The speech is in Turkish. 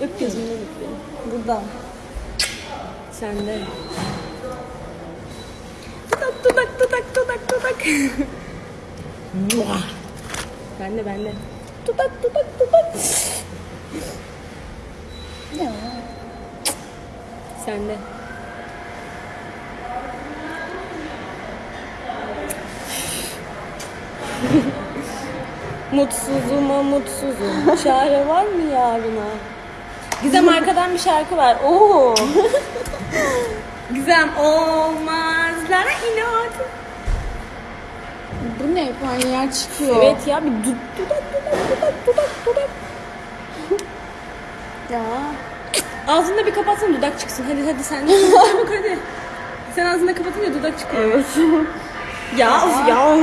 Gözümde bitti. Buradan. Sende. Dudak dudak dudak dudak dudak. bende bende. Dudak dudak dudak. Ya. Sende. Mutsuzuma mutsuzum. Çare var mı yarına? Gizem arkadan bir şarkı var. Oo. Gizem olmazlara inat. Bu ne? Panyer çıkıyor. Evet ya bir dud dudak dudak dudak dudak dudak. Ya. Ağzını bir kapatsana dudak çıksın. Hadi hadi sen de. Çabuk hadi. Sen ağzını kapatınca dudak çıkıyor. Evet. Ya of ya.